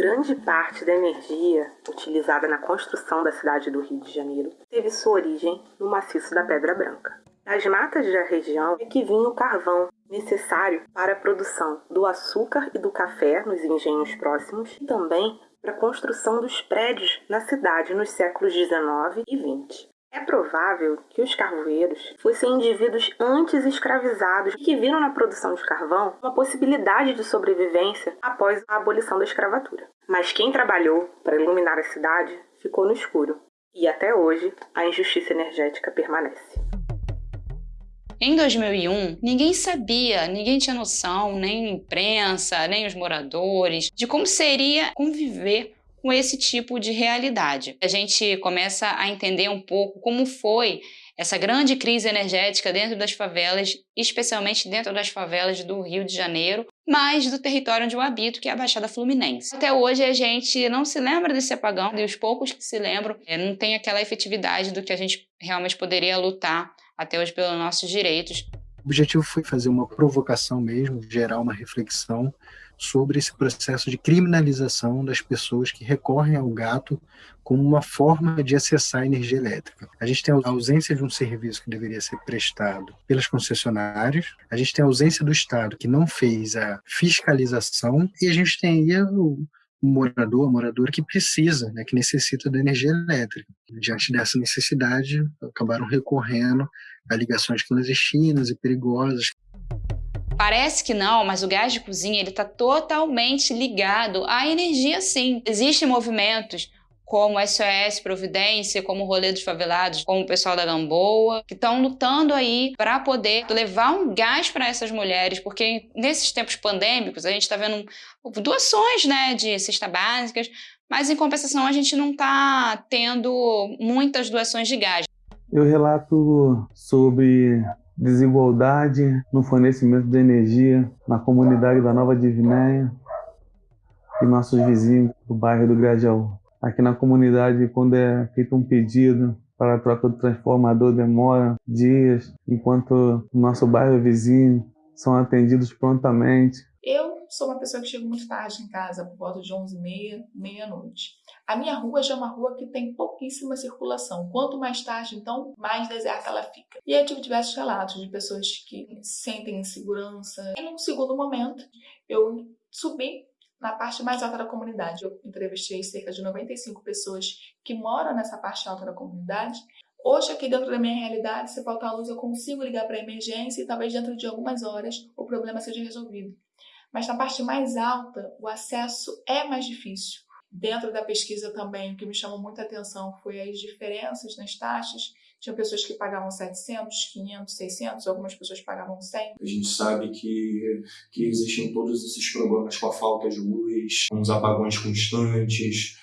Grande parte da energia utilizada na construção da cidade do Rio de Janeiro teve sua origem no maciço da Pedra Branca. Das matas da região é que vinha o carvão, necessário para a produção do açúcar e do café nos engenhos próximos e também para a construção dos prédios na cidade nos séculos XIX e XX. É provável que os carvoeiros fossem indivíduos antes escravizados que viram na produção de carvão uma possibilidade de sobrevivência após a abolição da escravatura. Mas quem trabalhou para iluminar a cidade ficou no escuro, e até hoje a injustiça energética permanece. Em 2001, ninguém sabia, ninguém tinha noção, nem a imprensa, nem os moradores, de como seria conviver com esse tipo de realidade. A gente começa a entender um pouco como foi essa grande crise energética dentro das favelas, especialmente dentro das favelas do Rio de Janeiro, mas do território onde eu habito, que é a Baixada Fluminense. Até hoje a gente não se lembra desse apagão, e os poucos que se lembram é, não tem aquela efetividade do que a gente realmente poderia lutar até hoje pelos nossos direitos. O objetivo foi fazer uma provocação mesmo, gerar uma reflexão sobre esse processo de criminalização das pessoas que recorrem ao gato como uma forma de acessar a energia elétrica. A gente tem a ausência de um serviço que deveria ser prestado pelas concessionárias, a gente tem a ausência do Estado que não fez a fiscalização e a gente tem aí o morador, a moradora que precisa, né, que necessita da energia elétrica. Diante dessa necessidade, acabaram recorrendo a ligações clandestinas e perigosas. Parece que não, mas o gás de cozinha está totalmente ligado à energia sim. Existem movimentos como SOS Providência, como o Rolê dos Favelados, como o pessoal da Gamboa, que estão lutando aí para poder levar um gás para essas mulheres, porque nesses tempos pandêmicos a gente está vendo doações né, de cesta básicas, mas em compensação a gente não está tendo muitas doações de gás. Eu relato sobre desigualdade no fornecimento de energia na comunidade da Nova Divinéia e nossos vizinhos do bairro do Grajaú. Aqui na comunidade, quando é feito um pedido para a troca do transformador, demora dias, enquanto nosso bairro vizinho são atendidos prontamente. Sou uma pessoa que chega muito tarde em casa, por volta de 11 e meia, meia-noite. A minha rua já é uma rua que tem pouquíssima circulação. Quanto mais tarde, então, mais deserta ela fica. E eu tive diversos relatos de pessoas que sentem insegurança. E num segundo momento, eu subi na parte mais alta da comunidade. Eu entrevistei cerca de 95 pessoas que moram nessa parte alta da comunidade. Hoje, aqui dentro da minha realidade, se faltar luz, eu consigo ligar para a emergência e talvez dentro de algumas horas o problema seja resolvido. Mas na parte mais alta, o acesso é mais difícil. Dentro da pesquisa também, o que me chamou muita atenção foi as diferenças nas taxas tinha pessoas que pagavam 700, 500, 600, algumas pessoas pagavam 100. A gente sabe que, que existem todos esses problemas com a falta de luz, com os apagões constantes,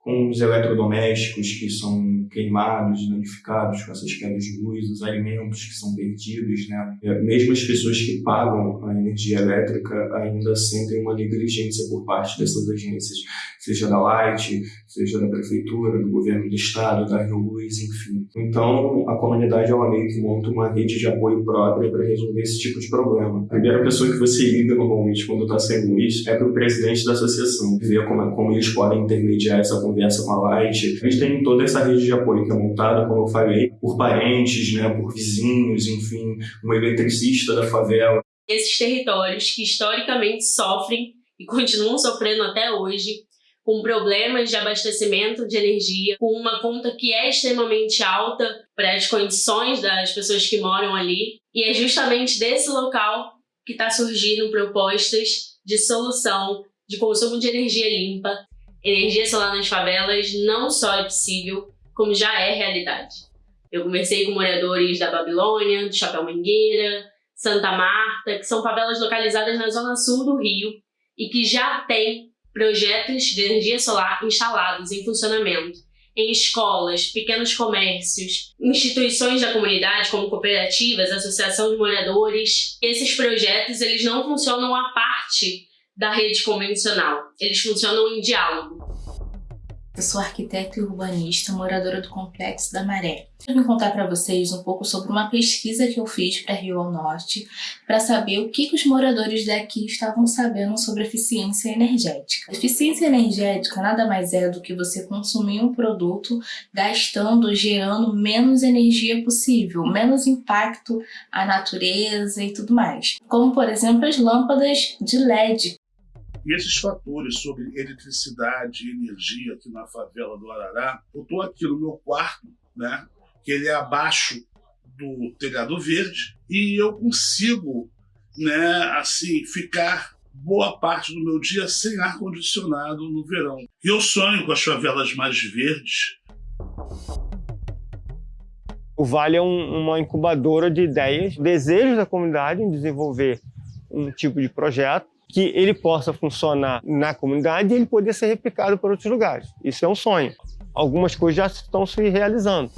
com os eletrodomésticos que são queimados, danificados com essas quedas de luz, os alimentos que são perdidos, né? Mesmo as pessoas que pagam a energia elétrica ainda sentem uma negligência por parte dessas agências, seja da Light, seja da prefeitura, do governo do estado, da Rio Luz, enfim. Então, a comunidade ela meio que monta uma rede de apoio própria para resolver esse tipo de problema. A primeira pessoa que você liga normalmente quando está sem luz é para o presidente da associação, ver como, como eles podem intermediar essa conversa com a Light. A gente tem toda essa rede de apoio que é montada, como eu falei, por parentes, né, por vizinhos, enfim, um eletricista da favela. Esses territórios que historicamente sofrem e continuam sofrendo até hoje com problemas de abastecimento de energia, com uma conta que é extremamente alta para as condições das pessoas que moram ali. E é justamente desse local que está surgindo propostas de solução de consumo de energia limpa. Energia solar nas favelas não só é possível, como já é realidade. Eu conversei com moradores da Babilônia, do Chapéu Mangueira, Santa Marta, que são favelas localizadas na zona sul do Rio e que já têm projetos de energia solar instalados em funcionamento em escolas, pequenos comércios, instituições da comunidade como cooperativas, associação de moradores. Esses projetos eles não funcionam à parte da rede convencional, eles funcionam em diálogo. Eu sou arquiteta e urbanista, moradora do Complexo da Maré. Eu vim contar para vocês um pouco sobre uma pesquisa que eu fiz para Rio ao Norte, para saber o que, que os moradores daqui estavam sabendo sobre eficiência energética. Eficiência energética nada mais é do que você consumir um produto gastando, gerando menos energia possível, menos impacto à natureza e tudo mais. Como, por exemplo, as lâmpadas de LED, e esses fatores sobre eletricidade e energia aqui na favela do Arará, eu estou aqui no meu quarto, né, que ele é abaixo do telhado verde, e eu consigo, né, assim, ficar boa parte do meu dia sem ar-condicionado no verão. E eu sonho com as favelas mais verdes. O Vale é um, uma incubadora de ideias, desejos da comunidade em desenvolver um tipo de projeto que ele possa funcionar na comunidade e ele poder ser replicado para outros lugares. Isso é um sonho. Algumas coisas já estão se realizando.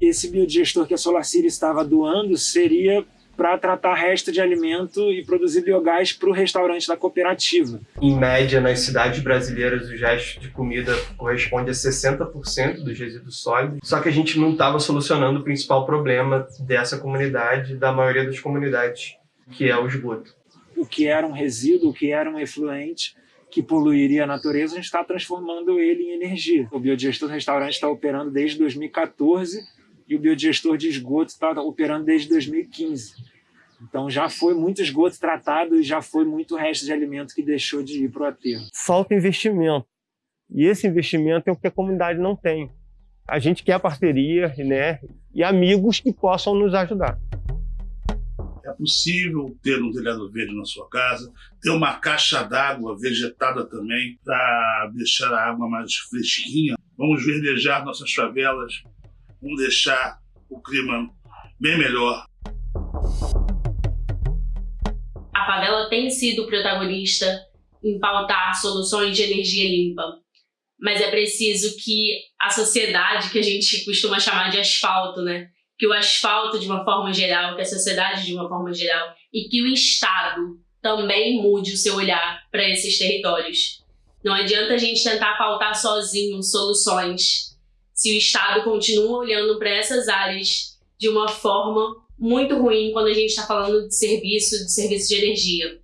Esse biodigestor que a SolarCity estava doando seria para tratar resto de alimento e produzir biogás para o restaurante da cooperativa. Em média, nas cidades brasileiras, o gesto de comida corresponde a 60% dos resíduos sólidos, só que a gente não estava solucionando o principal problema dessa comunidade, da maioria das comunidades, que é o esgoto o que era um resíduo, o que era um efluente que poluiria a natureza, a gente está transformando ele em energia. O biodigestor do restaurante está operando desde 2014 e o biodigestor de esgoto está operando desde 2015. Então já foi muito esgoto tratado e já foi muito resto de alimento que deixou de ir para o aterro. Falta investimento. E esse investimento é o que a comunidade não tem. A gente quer parceria né, e amigos que possam nos ajudar. É possível ter um telhado verde na sua casa, ter uma caixa d'água vegetada também para deixar a água mais fresquinha. Vamos verdejar nossas favelas, vamos deixar o clima bem melhor. A favela tem sido protagonista em pautar soluções de energia limpa, mas é preciso que a sociedade, que a gente costuma chamar de asfalto, né, que o asfalto de uma forma geral, que a sociedade de uma forma geral e que o Estado também mude o seu olhar para esses territórios. Não adianta a gente tentar pautar sozinho soluções se o Estado continua olhando para essas áreas de uma forma muito ruim quando a gente está falando de serviço, de serviço de energia.